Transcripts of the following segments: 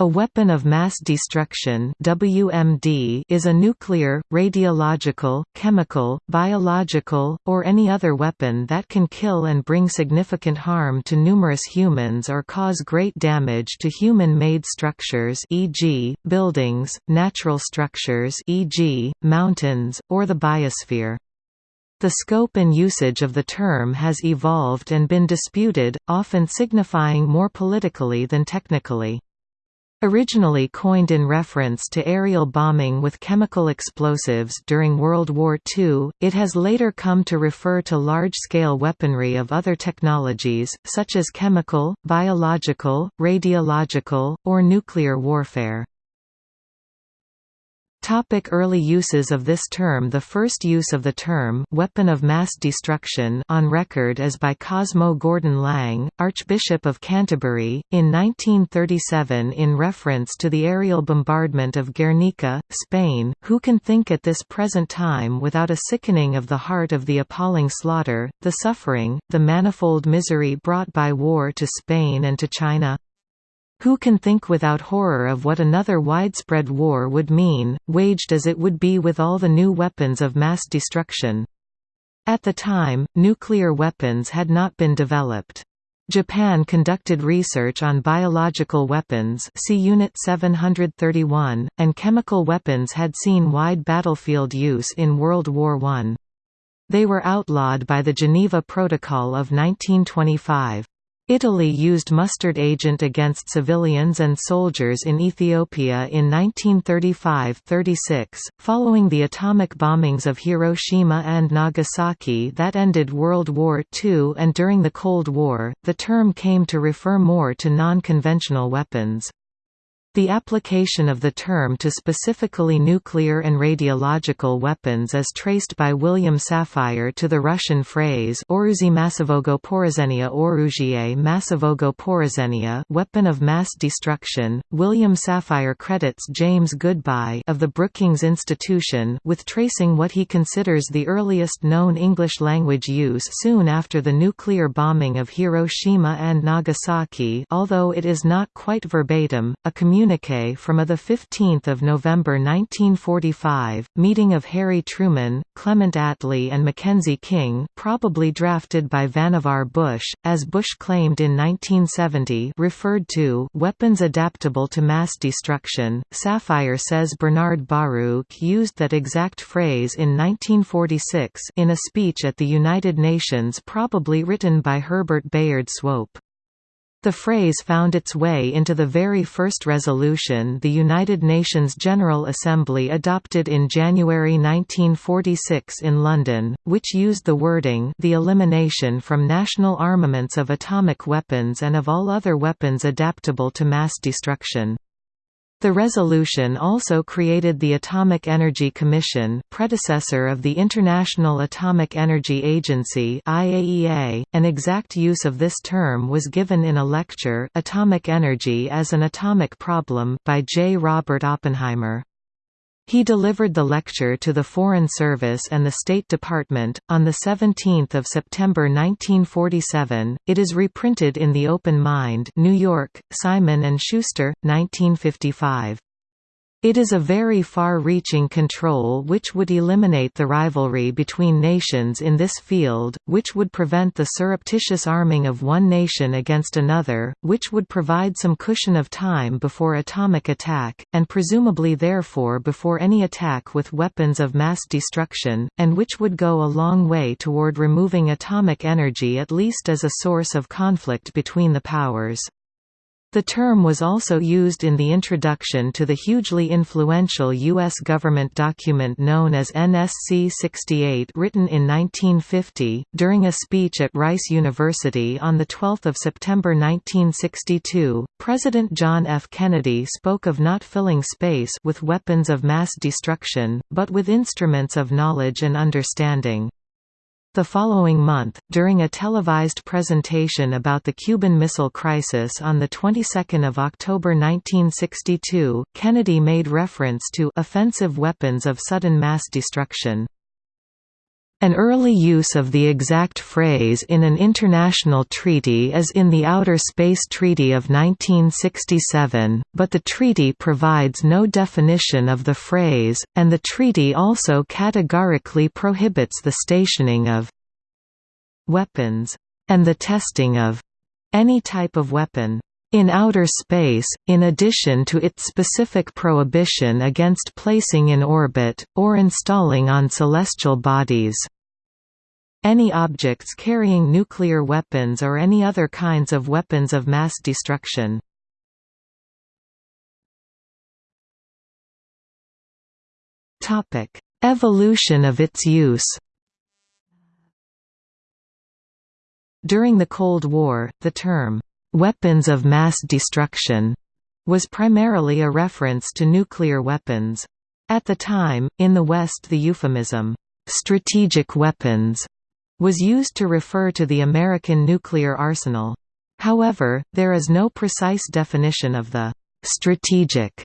A weapon of mass destruction WMD is a nuclear, radiological, chemical, biological, or any other weapon that can kill and bring significant harm to numerous humans or cause great damage to human-made structures e.g., buildings, natural structures e.g., mountains, or the biosphere. The scope and usage of the term has evolved and been disputed, often signifying more politically than technically. Originally coined in reference to aerial bombing with chemical explosives during World War II, it has later come to refer to large-scale weaponry of other technologies, such as chemical, biological, radiological, or nuclear warfare. Topic early uses of this term The first use of the term weapon of mass destruction on record is by Cosmo Gordon Lang, Archbishop of Canterbury, in 1937 in reference to the aerial bombardment of Guernica, Spain. Who can think at this present time without a sickening of the heart of the appalling slaughter, the suffering, the manifold misery brought by war to Spain and to China? Who can think without horror of what another widespread war would mean, waged as it would be with all the new weapons of mass destruction? At the time, nuclear weapons had not been developed. Japan conducted research on biological weapons see Unit 731, and chemical weapons had seen wide battlefield use in World War I. They were outlawed by the Geneva Protocol of 1925. Italy used mustard agent against civilians and soldiers in Ethiopia in 1935–36, following the atomic bombings of Hiroshima and Nagasaki that ended World War II and during the Cold War, the term came to refer more to non-conventional weapons. The application of the term to specifically nuclear and radiological weapons is traced by William Safire to the Russian phrase Oruzi massivogo porozhenia oruzie massivogo porozhenia weapon of mass destruction. William Safire credits James Goodby of the Brookings Institution with tracing what he considers the earliest known English language use soon after the nuclear bombing of Hiroshima and Nagasaki although it is not quite verbatim, a community communiqué from a 15 November 1945, meeting of Harry Truman, Clement Attlee and Mackenzie King probably drafted by Vannevar Bush, as Bush claimed in 1970 referred to weapons adaptable to mass destruction. Safire says Bernard Baruch used that exact phrase in 1946 in a speech at the United Nations probably written by Herbert Bayard Swope. The phrase found its way into the very first resolution the United Nations General Assembly adopted in January 1946 in London, which used the wording the elimination from national armaments of atomic weapons and of all other weapons adaptable to mass destruction. The resolution also created the Atomic Energy Commission predecessor of the International Atomic Energy Agency IAEA. .An exact use of this term was given in a lecture Atomic Energy as an Atomic Problem by J. Robert Oppenheimer. He delivered the lecture to the Foreign Service and the State Department, on 17 September 1947. It is reprinted in The Open Mind New York, Simon & Schuster, 1955. It is a very far-reaching control which would eliminate the rivalry between nations in this field, which would prevent the surreptitious arming of one nation against another, which would provide some cushion of time before atomic attack, and presumably therefore before any attack with weapons of mass destruction, and which would go a long way toward removing atomic energy at least as a source of conflict between the powers. The term was also used in the introduction to the hugely influential U.S. government document known as NSC 68 written in 1950, during a speech at Rice University on 12 September 1962, President John F. Kennedy spoke of not filling space with weapons of mass destruction, but with instruments of knowledge and understanding. The following month, during a televised presentation about the Cuban Missile Crisis on the 22nd of October 1962, Kennedy made reference to offensive weapons of sudden mass destruction. An early use of the exact phrase in an international treaty is in the Outer Space Treaty of 1967, but the treaty provides no definition of the phrase, and the treaty also categorically prohibits the stationing of weapons and the testing of any type of weapon in outer space, in addition to its specific prohibition against placing in orbit, or installing on celestial bodies. Any objects carrying nuclear weapons or any other kinds of weapons of mass destruction. Evolution of its use During the Cold War, the term, "'weapons of mass destruction' was primarily a reference to nuclear weapons. At the time, in the West the euphemism, "'strategic weapons' was used to refer to the American nuclear arsenal. However, there is no precise definition of the "'strategic'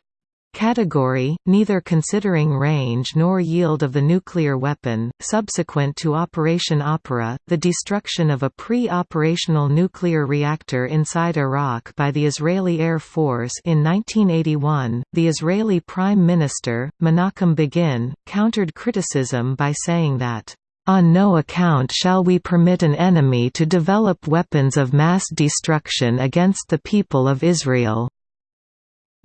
category, neither considering range nor yield of the nuclear weapon. Subsequent to Operation Opera, the destruction of a pre operational nuclear reactor inside Iraq by the Israeli Air Force in 1981, the Israeli Prime Minister, Menachem Begin, countered criticism by saying that, on no account shall we permit an enemy to develop weapons of mass destruction against the people of Israel.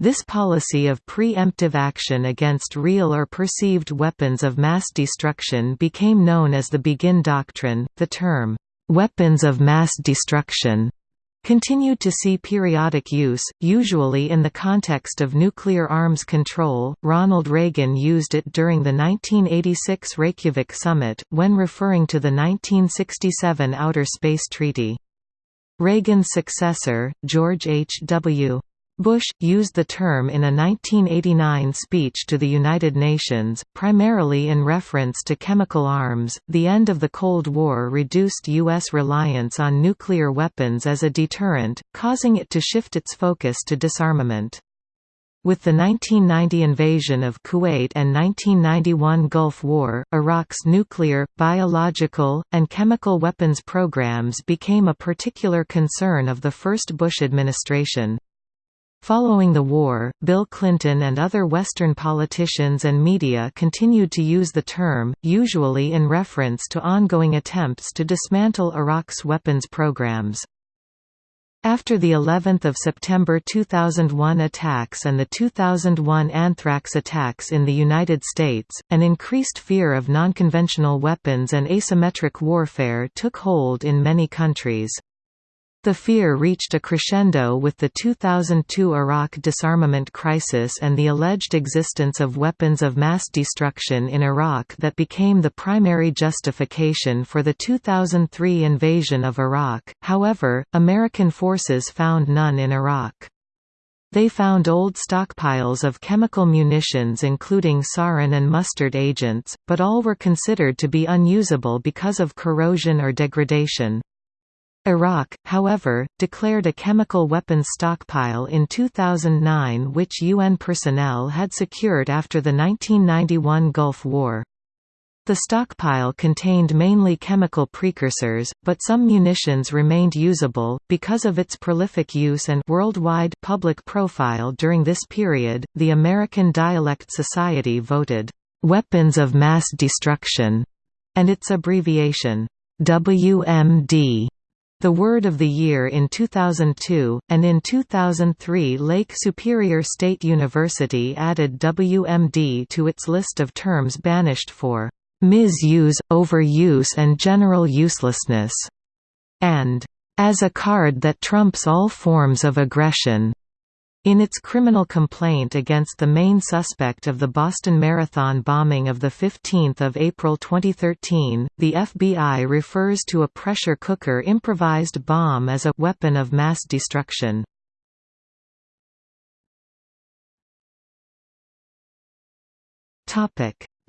This policy of pre-emptive action against real or perceived weapons of mass destruction became known as the Begin Doctrine. The term, weapons of mass destruction, continued to see periodic use, usually in the context of nuclear arms control. Ronald Reagan used it during the 1986 Reykjavik summit, when referring to the 1967 Outer Space Treaty. Reagan's successor, George H. W. Bush, used the term in a 1989 speech to the United Nations, primarily in reference to chemical arms. The end of the Cold War reduced U.S. reliance on nuclear weapons as a deterrent, causing it to shift its focus to disarmament. With the 1990 invasion of Kuwait and 1991 Gulf War, Iraq's nuclear, biological, and chemical weapons programs became a particular concern of the first Bush administration. Following the war, Bill Clinton and other Western politicians and media continued to use the term, usually in reference to ongoing attempts to dismantle Iraq's weapons programs. After the 11th of September 2001 attacks and the 2001 anthrax attacks in the United States, an increased fear of nonconventional weapons and asymmetric warfare took hold in many countries. The fear reached a crescendo with the 2002 Iraq disarmament crisis and the alleged existence of weapons of mass destruction in Iraq that became the primary justification for the 2003 invasion of Iraq. However, American forces found none in Iraq. They found old stockpiles of chemical munitions including sarin and mustard agents, but all were considered to be unusable because of corrosion or degradation. Iraq, however, declared a chemical weapons stockpile in 2009 which UN personnel had secured after the 1991 Gulf War. The stockpile contained mainly chemical precursors, but some munitions remained usable. Because of its prolific use and worldwide public profile during this period, the American Dialect Society voted, Weapons of Mass Destruction, and its abbreviation, WMD the Word of the Year in 2002, and in 2003 Lake Superior State University added WMD to its list of terms banished for misuse, overuse and general uselessness, and as a card that trumps all forms of aggression. In its criminal complaint against the main suspect of the Boston Marathon bombing of 15 April 2013, the FBI refers to a pressure cooker improvised bomb as a «weapon of mass destruction».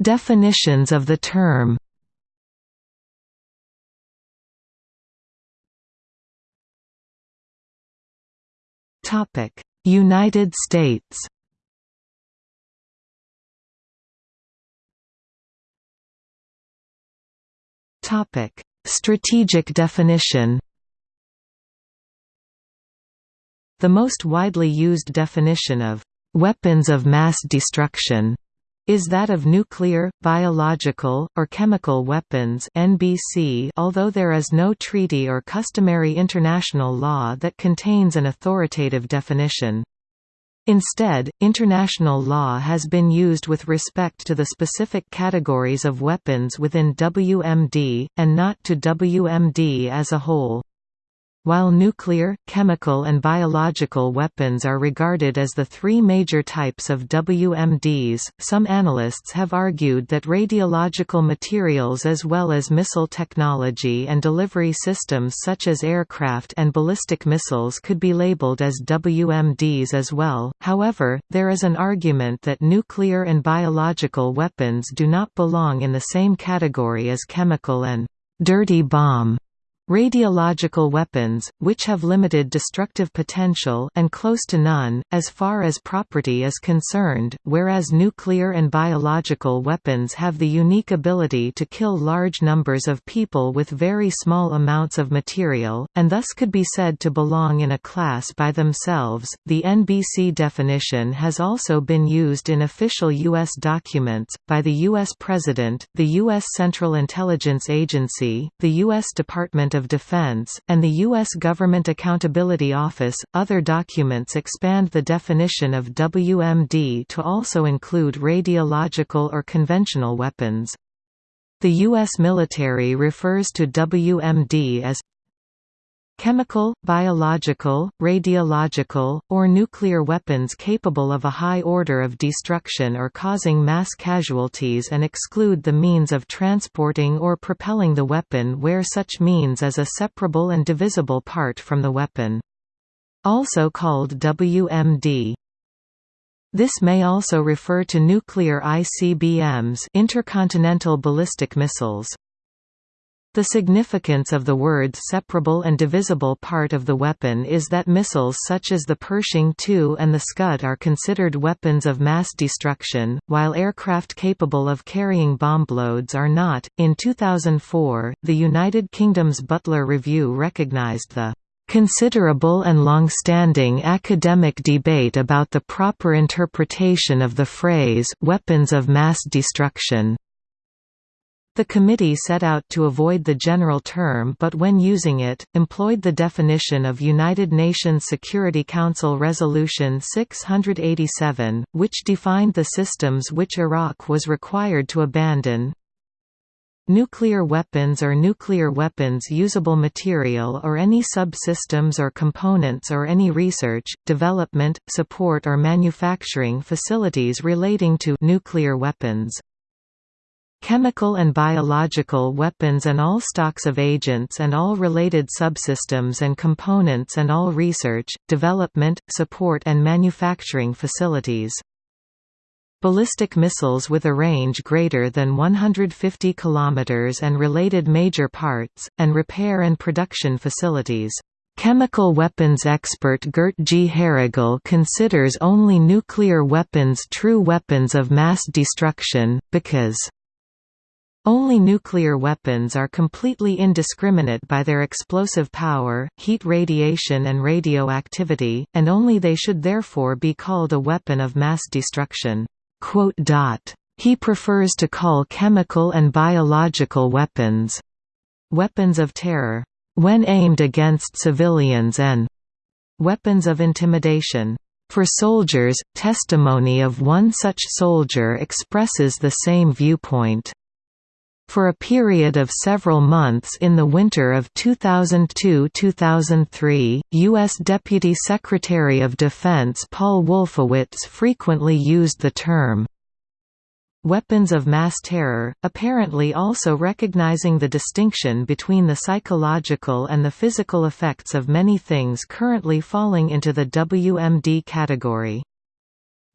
Definitions of the term Topic United States. Topic: Strategic definition. The most widely used definition of weapons of mass destruction is that of nuclear, biological, or chemical weapons NBC although there is no treaty or customary international law that contains an authoritative definition. Instead, international law has been used with respect to the specific categories of weapons within WMD, and not to WMD as a whole. While nuclear, chemical and biological weapons are regarded as the three major types of WMDs, some analysts have argued that radiological materials as well as missile technology and delivery systems such as aircraft and ballistic missiles could be labeled as WMDs as well, however, there is an argument that nuclear and biological weapons do not belong in the same category as chemical and «dirty bomb» Radiological weapons, which have limited destructive potential and close to none, as far as property is concerned, whereas nuclear and biological weapons have the unique ability to kill large numbers of people with very small amounts of material, and thus could be said to belong in a class by themselves. The NBC definition has also been used in official U.S. documents, by the U.S. President, the U.S. Central Intelligence Agency, the U.S. Department of of Defense, and the U.S. Government Accountability Office. Other documents expand the definition of WMD to also include radiological or conventional weapons. The U.S. military refers to WMD as chemical, biological, radiological, or nuclear weapons capable of a high order of destruction or causing mass casualties and exclude the means of transporting or propelling the weapon where such means is a separable and divisible part from the weapon. Also called WMD. This may also refer to nuclear ICBMs intercontinental ballistic missiles. The significance of the words separable and divisible part of the weapon is that missiles such as the Pershing II and the Scud are considered weapons of mass destruction, while aircraft capable of carrying bombloads are not. In 2004, the United Kingdom's Butler Review recognized the considerable and long-standing academic debate about the proper interpretation of the phrase weapons of mass destruction. The committee set out to avoid the general term but when using it, employed the definition of United Nations Security Council Resolution 687, which defined the systems which Iraq was required to abandon. Nuclear weapons or nuclear weapons usable material or any subsystems or components or any research, development, support or manufacturing facilities relating to nuclear weapons. Chemical and biological weapons and all stocks of agents and all related subsystems and components and all research, development, support and manufacturing facilities. Ballistic missiles with a range greater than 150 km and related major parts, and repair and production facilities. Chemical weapons expert Gert G. Harigel considers only nuclear weapons true weapons of mass destruction, because only nuclear weapons are completely indiscriminate by their explosive power, heat radiation and radioactivity, and only they should therefore be called a weapon of mass destruction." He prefers to call chemical and biological weapons weapons of terror when aimed against civilians and weapons of intimidation. For soldiers, testimony of one such soldier expresses the same viewpoint. For a period of several months in the winter of 2002–2003, U.S. Deputy Secretary of Defense Paul Wolfowitz frequently used the term weapons of mass terror, apparently also recognizing the distinction between the psychological and the physical effects of many things currently falling into the WMD category.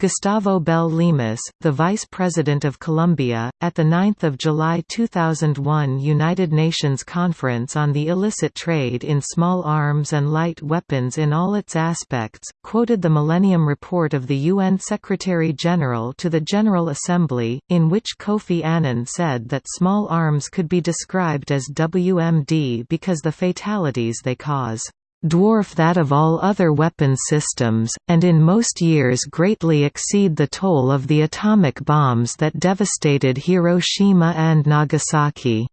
Gustavo Bell Lemus, the Vice President of Colombia, at the 9 July 2001 United Nations Conference on the Illicit Trade in Small Arms and Light Weapons in All Its Aspects, quoted the Millennium Report of the UN Secretary-General to the General Assembly, in which Kofi Annan said that small arms could be described as WMD because the fatalities they cause dwarf that of all other weapon systems, and in most years greatly exceed the toll of the atomic bombs that devastated Hiroshima and Nagasaki.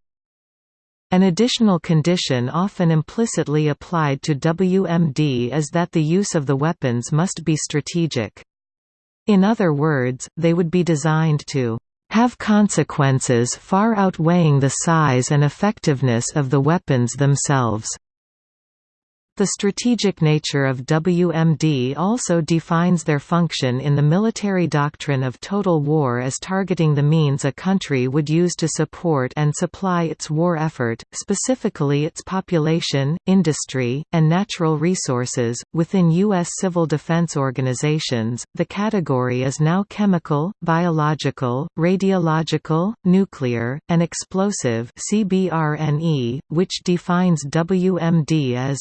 An additional condition often implicitly applied to WMD is that the use of the weapons must be strategic. In other words, they would be designed to have consequences far outweighing the size and effectiveness of the weapons themselves. The strategic nature of WMD also defines their function in the military doctrine of total war as targeting the means a country would use to support and supply its war effort, specifically its population, industry, and natural resources. Within U.S. civil defense organizations, the category is now chemical, biological, radiological, nuclear, and explosive which defines WMD as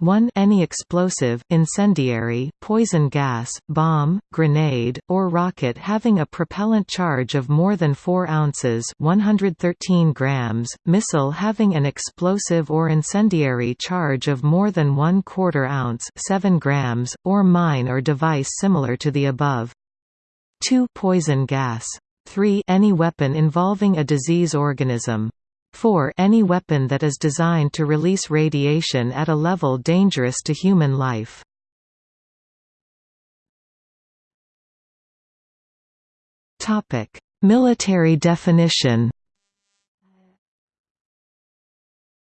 1 any explosive, incendiary, poison gas, bomb, grenade, or rocket having a propellant charge of more than 4 ounces 113 grams, missile having an explosive or incendiary charge of more than 1 quarter ounce 7 grams, or mine or device similar to the above. 2 poison gas. 3 any weapon involving a disease organism. 4 any weapon that is designed to release radiation at a level dangerous to human life. Military definition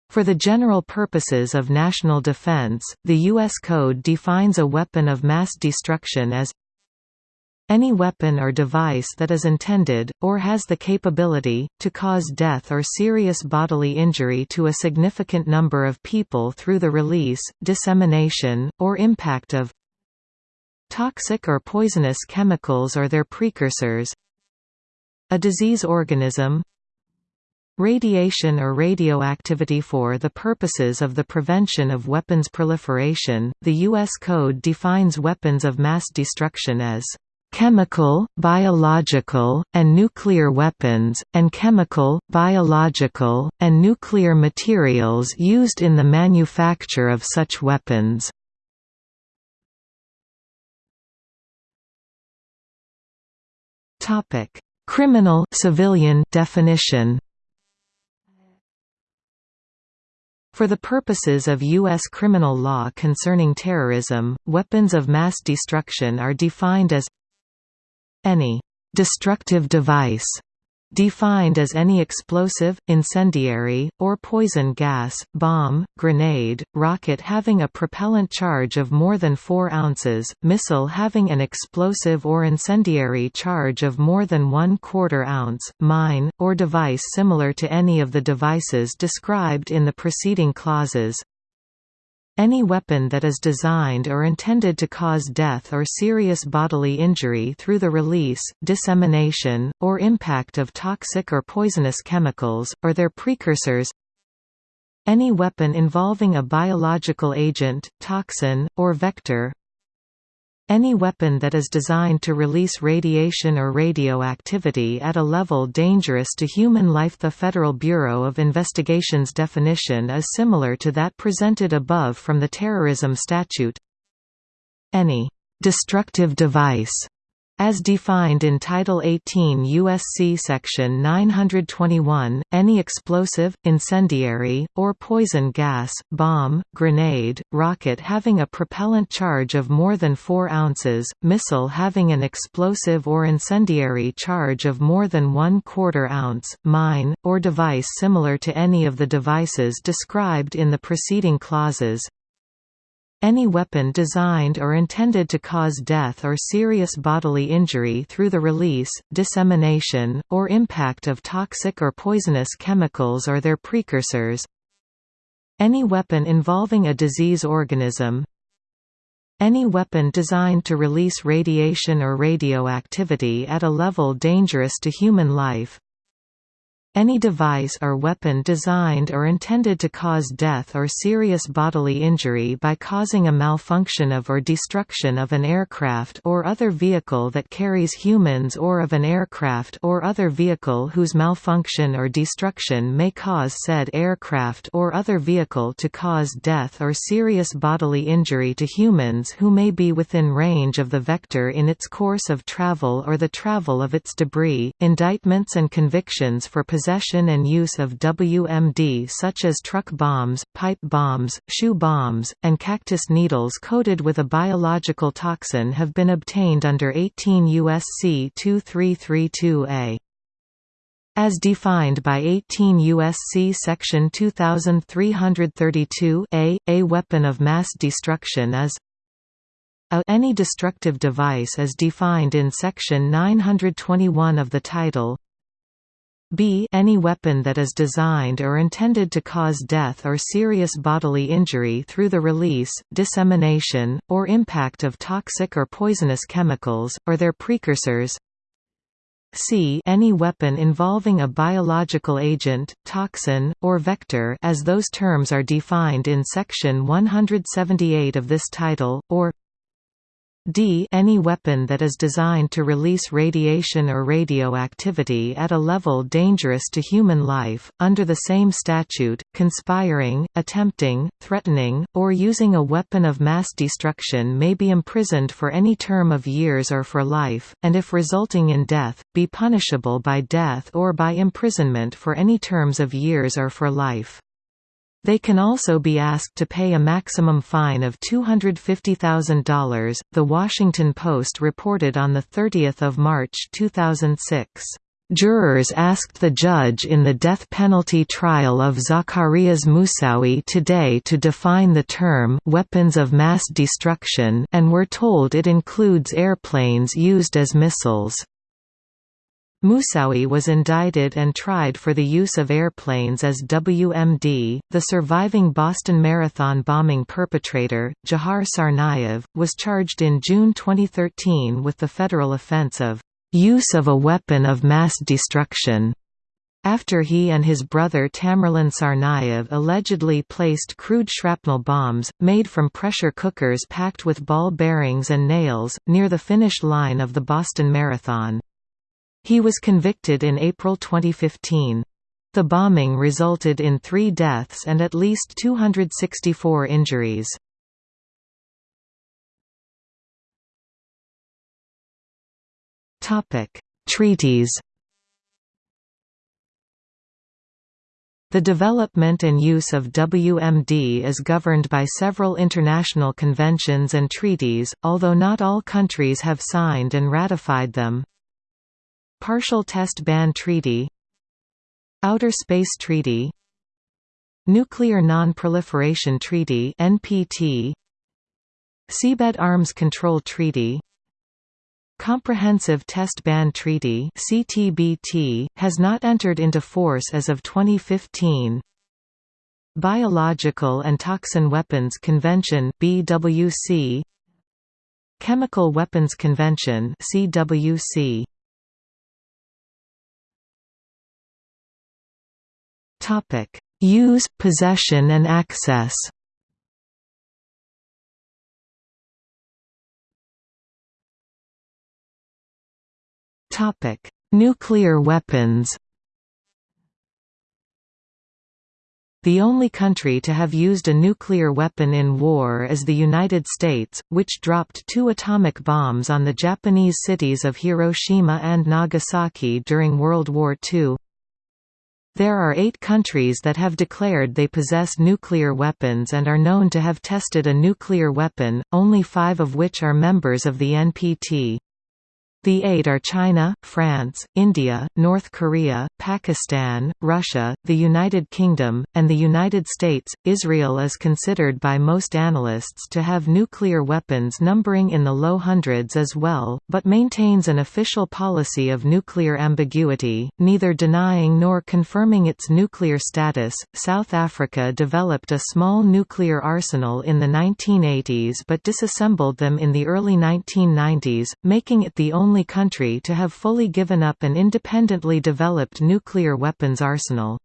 For the general purposes of national defense, the U.S. Code defines a weapon of mass destruction as any weapon or device that is intended, or has the capability, to cause death or serious bodily injury to a significant number of people through the release, dissemination, or impact of toxic or poisonous chemicals or their precursors a disease organism Radiation or radioactivity For the purposes of the prevention of weapons proliferation, the U.S. Code defines weapons of mass destruction as chemical, biological, and nuclear weapons, and chemical, biological, and nuclear materials used in the manufacture of such weapons. Criminal civilian definition For the purposes of U.S. criminal law concerning terrorism, weapons of mass destruction are defined as any destructive device defined as any explosive, incendiary, or poison gas, bomb, grenade, rocket having a propellant charge of more than 4 ounces, missile having an explosive or incendiary charge of more than 1 quarter ounce, mine, or device similar to any of the devices described in the preceding clauses, any weapon that is designed or intended to cause death or serious bodily injury through the release, dissemination, or impact of toxic or poisonous chemicals, or their precursors. Any weapon involving a biological agent, toxin, or vector any weapon that is designed to release radiation or radioactivity at a level dangerous to human life The Federal Bureau of Investigation's definition is similar to that presented above from the terrorism statute. Any destructive device as defined in Title 18 U.S.C. Section 921, any explosive, incendiary, or poison gas, bomb, grenade, rocket having a propellant charge of more than 4 ounces, missile having an explosive or incendiary charge of more than 1 quarter ounce, mine, or device similar to any of the devices described in the preceding clauses, any weapon designed or intended to cause death or serious bodily injury through the release, dissemination, or impact of toxic or poisonous chemicals or their precursors. Any weapon involving a disease organism. Any weapon designed to release radiation or radioactivity at a level dangerous to human life any device or weapon designed or intended to cause death or serious bodily injury by causing a malfunction of or destruction of an aircraft or other vehicle that carries humans or of an aircraft or other vehicle whose malfunction or destruction may cause said aircraft or other vehicle to cause death or serious bodily injury to humans who may be within range of the vector in its course of travel or the travel of its debris. Indictments and convictions for possession possession and use of WMD such as truck bombs, pipe bombs, shoe bombs, and cactus needles coated with a biological toxin have been obtained under 18 U.S.C. 2332a. As defined by 18 U.S.C. Section 2332 a, a weapon of mass destruction is a any destructive device as defined in Section 921 of the title b any weapon that is designed or intended to cause death or serious bodily injury through the release, dissemination, or impact of toxic or poisonous chemicals, or their precursors. C any weapon involving a biological agent, toxin, or vector as those terms are defined in Section 178 of this title, or d any weapon that is designed to release radiation or radioactivity at a level dangerous to human life, under the same statute, conspiring, attempting, threatening, or using a weapon of mass destruction may be imprisoned for any term of years or for life, and if resulting in death, be punishable by death or by imprisonment for any terms of years or for life. They can also be asked to pay a maximum fine of $250,000. The Washington Post reported on 30 March 2006. Jurors asked the judge in the death penalty trial of Zacarias Moussaoui today to define the term weapons of mass destruction and were told it includes airplanes used as missiles. Moussaoui was indicted and tried for the use of airplanes as WMD. The surviving Boston Marathon bombing perpetrator, Dzhokhar Tsarnaev, was charged in June 2013 with the federal offense of use of a weapon of mass destruction. After he and his brother Tamerlan Tsarnaev allegedly placed crude shrapnel bombs, made from pressure cookers packed with ball bearings and nails, near the finish line of the Boston Marathon. He was convicted in April 2015. The bombing resulted in three deaths and at least 264 injuries. Treaties The development and use of WMD is governed by several international conventions and treaties, although not all countries have signed and ratified them. Partial Test Ban Treaty Outer Space Treaty Nuclear Non-Proliferation Treaty NPT Seabed Arms Control Treaty Comprehensive Test Ban Treaty CTBT, has not entered into force as of 2015 Biological and Toxin Weapons Convention BWC Chemical Weapons Convention CWC Topic: Use, possession and access. Topic: Nuclear weapons. The only country to have used a nuclear weapon in war is the United States, which dropped two atomic bombs on the Japanese cities of Hiroshima and Nagasaki during World War II. There are eight countries that have declared they possess nuclear weapons and are known to have tested a nuclear weapon, only five of which are members of the NPT. The eight are China, France, India, North Korea, Pakistan, Russia, the United Kingdom, and the United States. Israel is considered by most analysts to have nuclear weapons numbering in the low hundreds as well, but maintains an official policy of nuclear ambiguity, neither denying nor confirming its nuclear status. South Africa developed a small nuclear arsenal in the 1980s but disassembled them in the early 1990s, making it the only only country to have fully given up an independently developed nuclear weapons arsenal.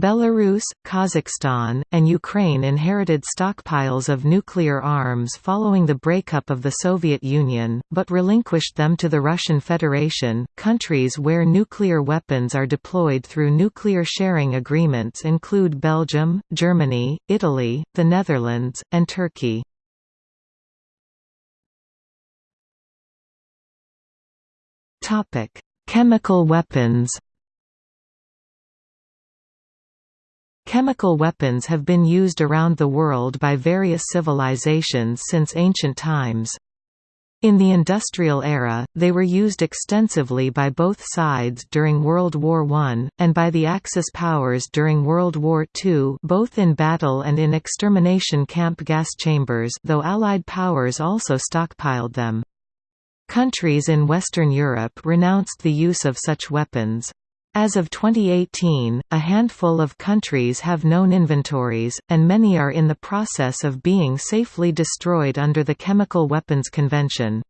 Belarus, Kazakhstan, and Ukraine inherited stockpiles of nuclear arms following the breakup of the Soviet Union, but relinquished them to the Russian Federation. Countries where nuclear weapons are deployed through nuclear sharing agreements include Belgium, Germany, Italy, the Netherlands, and Turkey. Topic: Chemical weapons. Chemical weapons have been used around the world by various civilizations since ancient times. In the industrial era, they were used extensively by both sides during World War I, and by the Axis powers during World War II both in battle and in extermination camp gas chambers though Allied powers also stockpiled them. Countries in Western Europe renounced the use of such weapons. As of 2018, a handful of countries have known inventories, and many are in the process of being safely destroyed under the Chemical Weapons Convention.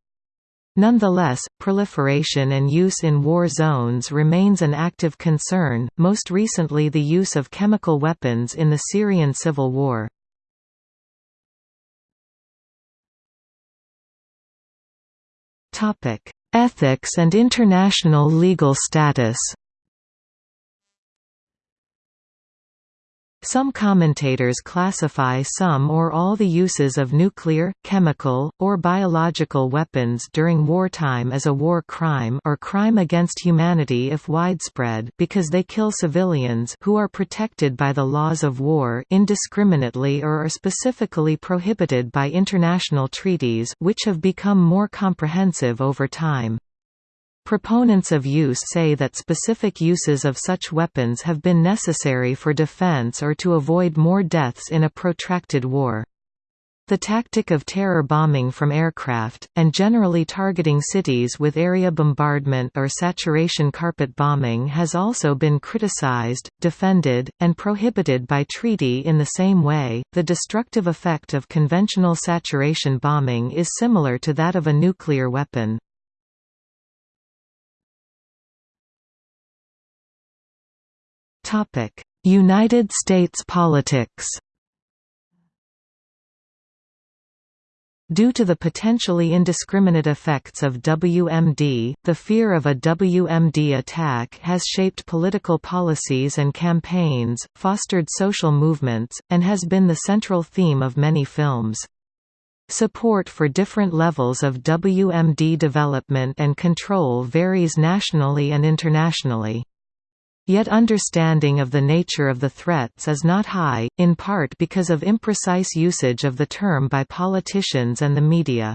Nonetheless, proliferation and use in war zones remains an active concern, most recently the use of chemical weapons in the Syrian civil war. Ethics and international legal status Some commentators classify some or all the uses of nuclear, chemical, or biological weapons during wartime as a war crime or crime against humanity if widespread because they kill civilians who are protected by the laws of war indiscriminately or are specifically prohibited by international treaties which have become more comprehensive over time. Proponents of use say that specific uses of such weapons have been necessary for defense or to avoid more deaths in a protracted war. The tactic of terror bombing from aircraft, and generally targeting cities with area bombardment or saturation carpet bombing has also been criticized, defended, and prohibited by treaty in the same way. The destructive effect of conventional saturation bombing is similar to that of a nuclear weapon. United States politics Due to the potentially indiscriminate effects of WMD, the fear of a WMD attack has shaped political policies and campaigns, fostered social movements, and has been the central theme of many films. Support for different levels of WMD development and control varies nationally and internationally. Yet understanding of the nature of the threats is not high, in part because of imprecise usage of the term by politicians and the media.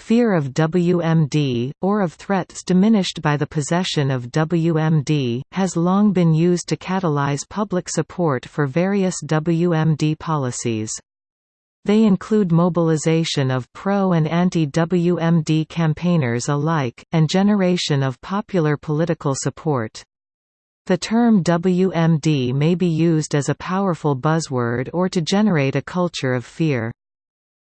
Fear of WMD, or of threats diminished by the possession of WMD, has long been used to catalyze public support for various WMD policies. They include mobilization of pro- and anti-WMD campaigners alike, and generation of popular political support. The term WMD may be used as a powerful buzzword or to generate a culture of fear.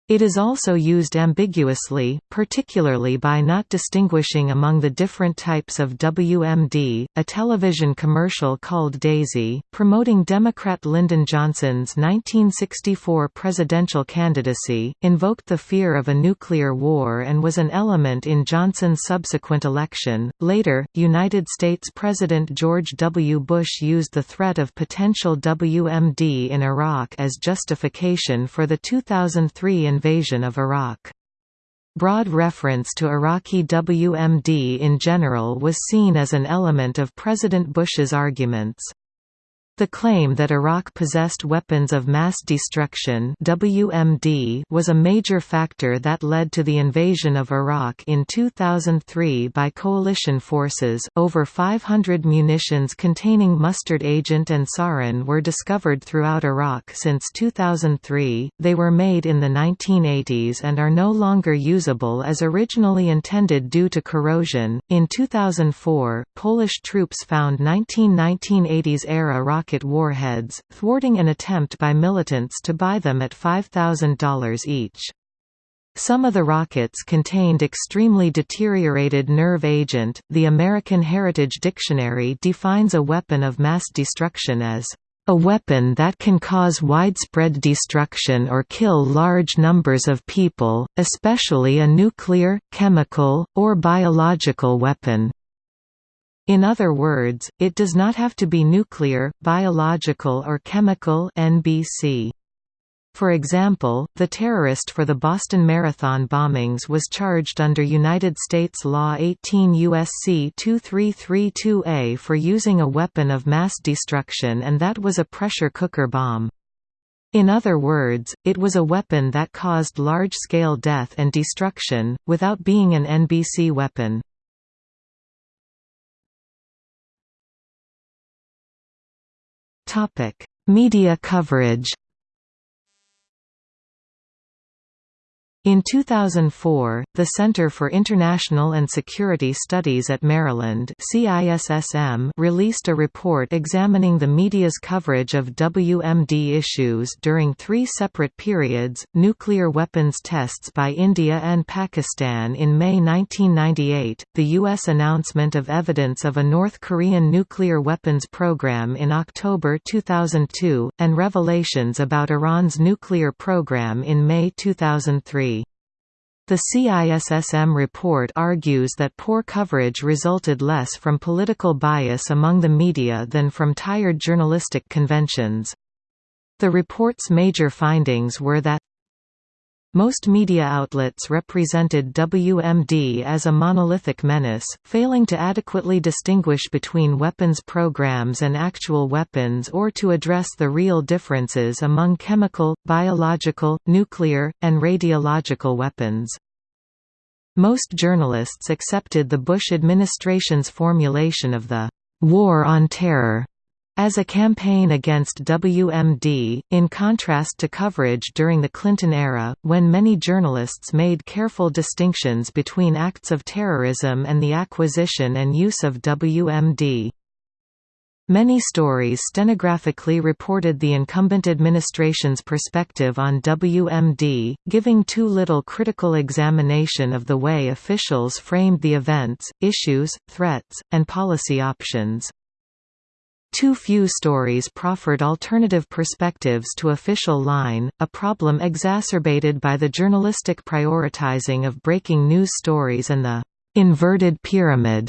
It is also used ambiguously, particularly by not distinguishing among the different types of WMD. A television commercial called Daisy, promoting Democrat Lyndon Johnson's 1964 presidential candidacy, invoked the fear of a nuclear war and was an element in Johnson's subsequent election. Later, United States President George W. Bush used the threat of potential WMD in Iraq as justification for the 2003 invasion of Iraq. Broad reference to Iraqi WMD in general was seen as an element of President Bush's arguments. The claim that Iraq possessed weapons of mass destruction WMD was a major factor that led to the invasion of Iraq in 2003 by coalition forces. Over 500 munitions containing mustard agent and sarin were discovered throughout Iraq since 2003. They were made in the 1980s and are no longer usable as originally intended due to corrosion. In 2004, Polish troops found 1919-80s era rocket rocket warheads, thwarting an attempt by militants to buy them at $5,000 each. Some of the rockets contained extremely deteriorated nerve agent. The American Heritage Dictionary defines a weapon of mass destruction as a weapon that can cause widespread destruction or kill large numbers of people, especially a nuclear, chemical, or biological weapon. In other words, it does not have to be nuclear, biological or chemical NBC. For example, the terrorist for the Boston Marathon bombings was charged under United States Law 18 U.S.C. 2332A for using a weapon of mass destruction and that was a pressure cooker bomb. In other words, it was a weapon that caused large-scale death and destruction, without being an NBC weapon. Media coverage In 2004, the Center for International and Security Studies at Maryland CISSM released a report examining the media's coverage of WMD issues during three separate periods, nuclear weapons tests by India and Pakistan in May 1998, the U.S. announcement of evidence of a North Korean nuclear weapons program in October 2002, and revelations about Iran's nuclear program in May 2003. The CISSM report argues that poor coverage resulted less from political bias among the media than from tired journalistic conventions. The report's major findings were that most media outlets represented WMD as a monolithic menace, failing to adequately distinguish between weapons programs and actual weapons or to address the real differences among chemical, biological, nuclear, and radiological weapons. Most journalists accepted the Bush administration's formulation of the «war on terror» as a campaign against WMD, in contrast to coverage during the Clinton era, when many journalists made careful distinctions between acts of terrorism and the acquisition and use of WMD. Many stories stenographically reported the incumbent administration's perspective on WMD, giving too little critical examination of the way officials framed the events, issues, threats, and policy options. Too few stories proffered alternative perspectives to official line, a problem exacerbated by the journalistic prioritizing of breaking news stories and the «inverted pyramid»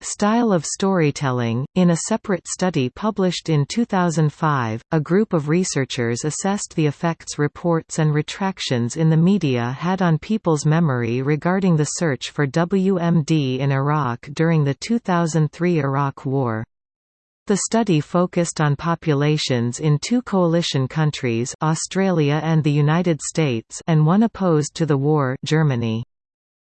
style of storytelling. In a separate study published in 2005, a group of researchers assessed the effects reports and retractions in the media had on people's memory regarding the search for WMD in Iraq during the 2003 Iraq War. The study focused on populations in two coalition countries Australia and the United States and one opposed to the war Germany.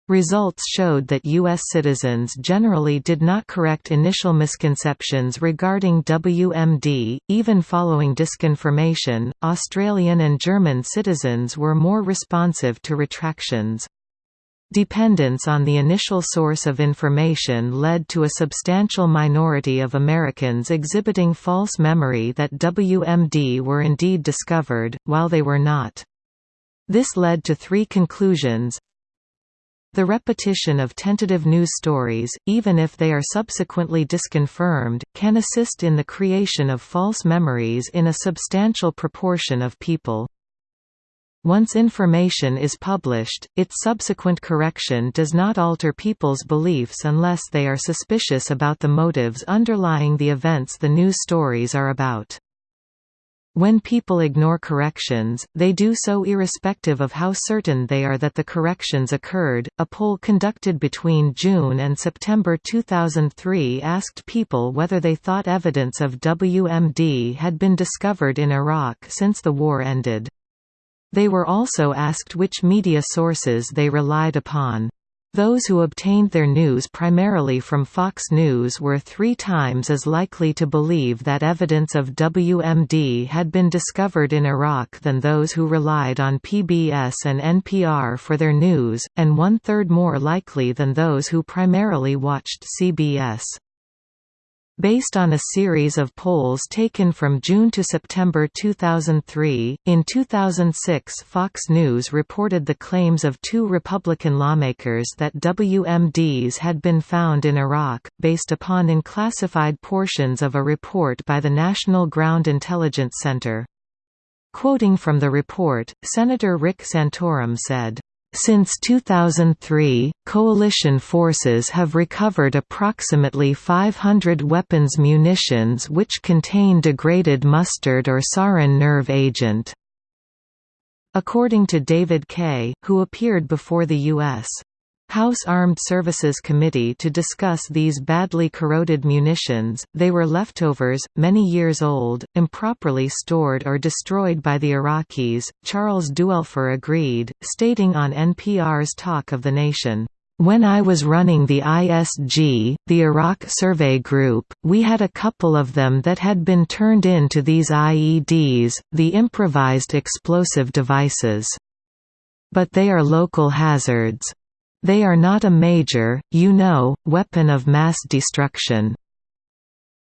Results showed that U.S. citizens generally did not correct initial misconceptions regarding WMD, even following disconfirmation. Australian and German citizens were more responsive to retractions. Dependence on the initial source of information led to a substantial minority of Americans exhibiting false memory that WMD were indeed discovered, while they were not. This led to three conclusions. The repetition of tentative news stories, even if they are subsequently disconfirmed, can assist in the creation of false memories in a substantial proportion of people. Once information is published, its subsequent correction does not alter people's beliefs unless they are suspicious about the motives underlying the events the news stories are about. When people ignore corrections, they do so irrespective of how certain they are that the corrections occurred. A poll conducted between June and September 2003 asked people whether they thought evidence of WMD had been discovered in Iraq since the war ended. They were also asked which media sources they relied upon. Those who obtained their news primarily from Fox News were three times as likely to believe that evidence of WMD had been discovered in Iraq than those who relied on PBS and NPR for their news, and one-third more likely than those who primarily watched CBS. Based on a series of polls taken from June to September 2003, in 2006 Fox News reported the claims of two Republican lawmakers that WMDs had been found in Iraq, based upon unclassified portions of a report by the National Ground Intelligence Center. Quoting from the report, Senator Rick Santorum said, since 2003, coalition forces have recovered approximately 500 weapons munitions which contain degraded mustard or sarin nerve agent. According to David Kay, who appeared before the U.S. House Armed Services Committee to discuss these badly corroded munitions. They were leftovers, many years old, improperly stored or destroyed by the Iraqis. Charles Duelfer agreed, stating on NPR's Talk of the Nation. When I was running the ISG, the Iraq Survey Group, we had a couple of them that had been turned into these IEDs, the improvised explosive devices. But they are local hazards. They are not a major, you know, weapon of mass destruction.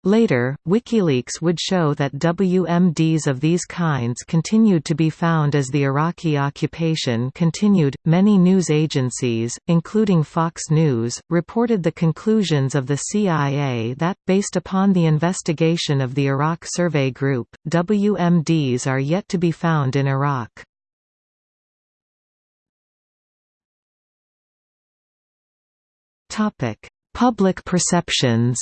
Later, WikiLeaks would show that WMDs of these kinds continued to be found as the Iraqi occupation continued. Many news agencies, including Fox News, reported the conclusions of the CIA that, based upon the investigation of the Iraq Survey Group, WMDs are yet to be found in Iraq. Topic: Public perceptions.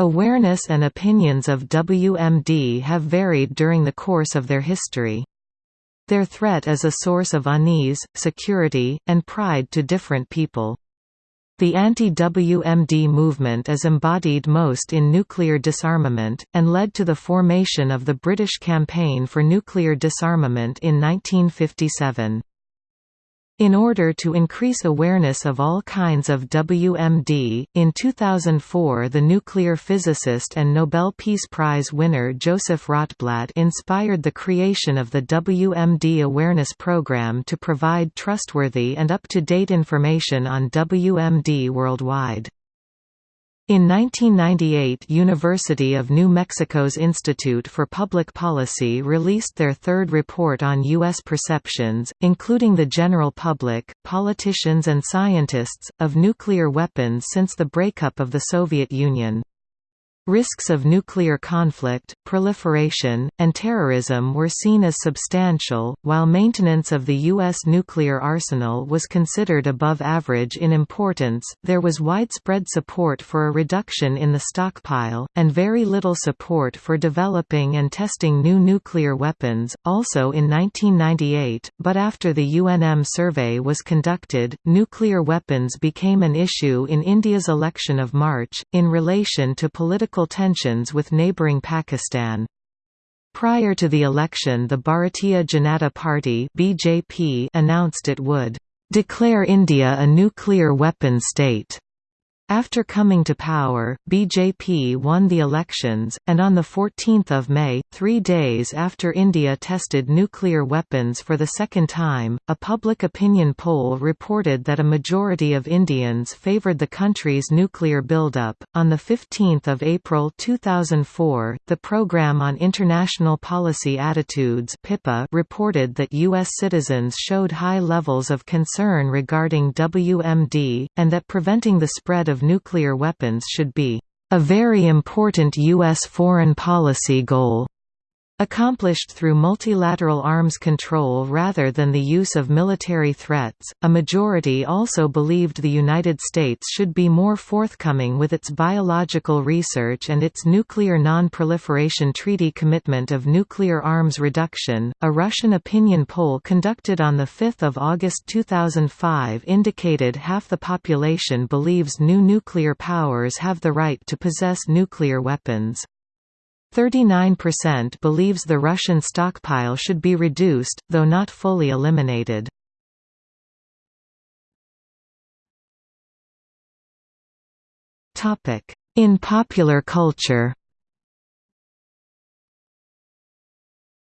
Awareness and opinions of WMD have varied during the course of their history. Their threat is a source of unease, security, and pride to different people. The anti-WMD movement is embodied most in nuclear disarmament, and led to the formation of the British Campaign for Nuclear Disarmament in 1957. In order to increase awareness of all kinds of WMD, in 2004 the nuclear physicist and Nobel Peace Prize winner Joseph Rotblat inspired the creation of the WMD Awareness Program to provide trustworthy and up-to-date information on WMD worldwide. In 1998 University of New Mexico's Institute for Public Policy released their third report on U.S. perceptions, including the general public, politicians and scientists, of nuclear weapons since the breakup of the Soviet Union. Risks of nuclear conflict, proliferation, and terrorism were seen as substantial, while maintenance of the U.S. nuclear arsenal was considered above average in importance. There was widespread support for a reduction in the stockpile, and very little support for developing and testing new nuclear weapons. Also in 1998, but after the UNM survey was conducted, nuclear weapons became an issue in India's election of March, in relation to political political tensions with neighbouring Pakistan. Prior to the election the Bharatiya Janata Party BJP announced it would "...declare India a nuclear weapon state." After coming to power, BJP won the elections, and on 14 May, three days after India tested nuclear weapons for the second time, a public opinion poll reported that a majority of Indians favoured the country's nuclear buildup. On 15 April 2004, the Programme on International Policy Attitudes reported that U.S. citizens showed high levels of concern regarding WMD, and that preventing the spread of nuclear weapons should be a very important U.S. foreign policy goal. Accomplished through multilateral arms control rather than the use of military threats, a majority also believed the United States should be more forthcoming with its biological research and its nuclear non-proliferation treaty commitment of nuclear arms reduction. A Russian opinion poll conducted on 5 August 2005 indicated half the population believes new nuclear powers have the right to possess nuclear weapons. 39% believes the Russian stockpile should be reduced, though not fully eliminated. In popular culture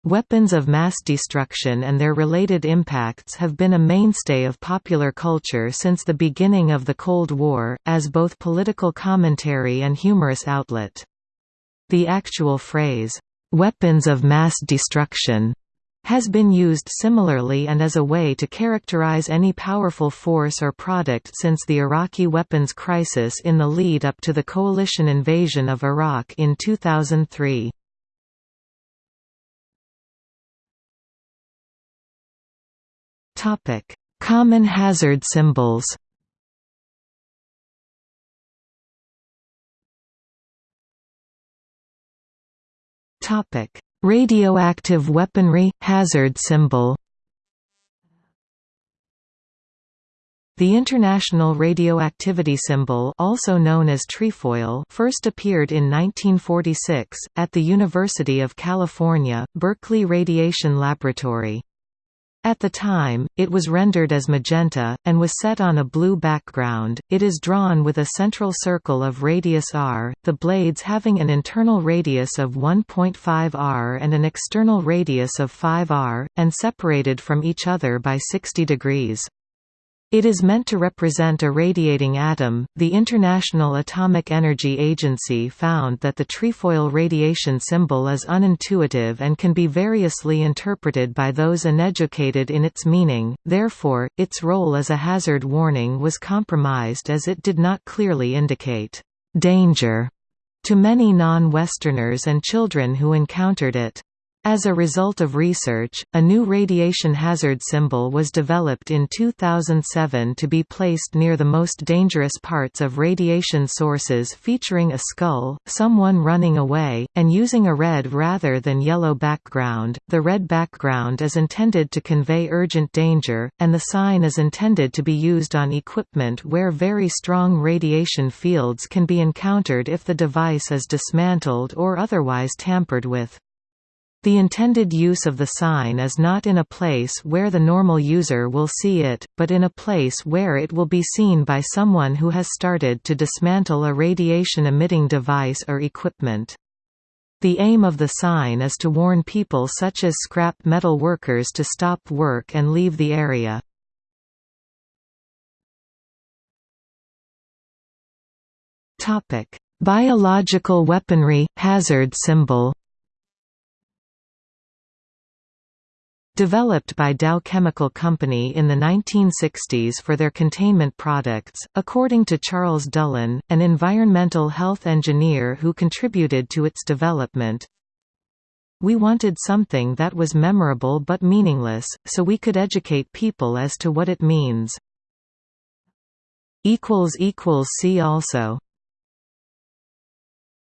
Weapons of mass destruction and their related impacts have been a mainstay of popular culture since the beginning of the Cold War, as both political commentary and humorous outlet. The actual phrase, "'weapons of mass destruction' has been used similarly and as a way to characterize any powerful force or product since the Iraqi weapons crisis in the lead up to the coalition invasion of Iraq in 2003. Common hazard symbols Topic: Radioactive weaponry hazard symbol. The International Radioactivity Symbol also known as trefoil first appeared in 1946, at the University of California, Berkeley Radiation Laboratory. At the time, it was rendered as magenta, and was set on a blue background. It is drawn with a central circle of radius r, the blades having an internal radius of 1.5 r and an external radius of 5 r, and separated from each other by 60 degrees. It is meant to represent a radiating atom. The International Atomic Energy Agency found that the trefoil radiation symbol is unintuitive and can be variously interpreted by those uneducated in its meaning, therefore, its role as a hazard warning was compromised as it did not clearly indicate danger to many non-Westerners and children who encountered it. As a result of research, a new radiation hazard symbol was developed in 2007 to be placed near the most dangerous parts of radiation sources featuring a skull, someone running away, and using a red rather than yellow background. The red background is intended to convey urgent danger, and the sign is intended to be used on equipment where very strong radiation fields can be encountered if the device is dismantled or otherwise tampered with. The intended use of the sign is not in a place where the normal user will see it, but in a place where it will be seen by someone who has started to dismantle a radiation-emitting device or equipment. The aim of the sign is to warn people such as scrap metal workers to stop work and leave the area. Biological weaponry, hazard symbol Developed by Dow Chemical Company in the 1960s for their containment products, according to Charles Dullan, an environmental health engineer who contributed to its development, we wanted something that was memorable but meaningless, so we could educate people as to what it means. See also